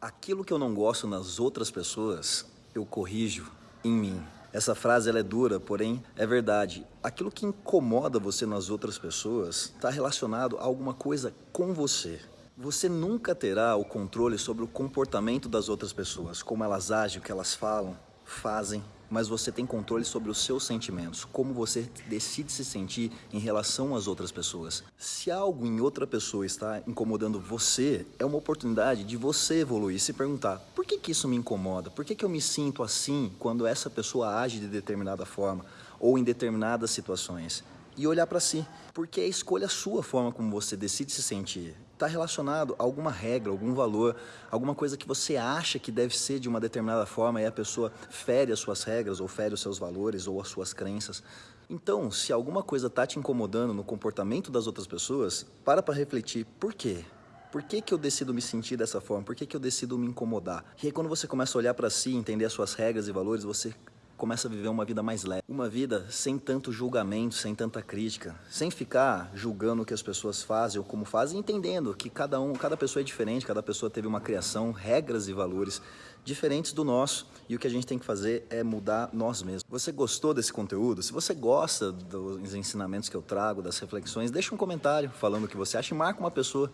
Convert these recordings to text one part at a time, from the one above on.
Aquilo que eu não gosto nas outras pessoas, eu corrijo em mim. Essa frase ela é dura, porém é verdade. Aquilo que incomoda você nas outras pessoas está relacionado a alguma coisa com você. Você nunca terá o controle sobre o comportamento das outras pessoas, como elas agem, o que elas falam, fazem, mas você tem controle sobre os seus sentimentos, como você decide se sentir em relação às outras pessoas. Se algo em outra pessoa está incomodando você, é uma oportunidade de você evoluir e se perguntar: por que, que isso me incomoda? Por que, que eu me sinto assim quando essa pessoa age de determinada forma ou em determinadas situações? e olhar para si, porque é escolha sua forma como você decide se sentir. Está relacionado a alguma regra, algum valor, alguma coisa que você acha que deve ser de uma determinada forma e a pessoa fere as suas regras ou fere os seus valores ou as suas crenças. Então, se alguma coisa está te incomodando no comportamento das outras pessoas, para para refletir por quê? Por que, que eu decido me sentir dessa forma? Por que, que eu decido me incomodar? E aí quando você começa a olhar para si, entender as suas regras e valores, você começa a viver uma vida mais leve. Uma vida sem tanto julgamento, sem tanta crítica, sem ficar julgando o que as pessoas fazem ou como fazem, entendendo que cada um, cada pessoa é diferente, cada pessoa teve uma criação, regras e valores diferentes do nosso e o que a gente tem que fazer é mudar nós mesmos. Você gostou desse conteúdo? Se você gosta dos ensinamentos que eu trago, das reflexões, deixa um comentário falando o que você acha e marca uma pessoa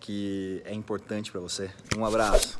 que é importante para você. Um abraço.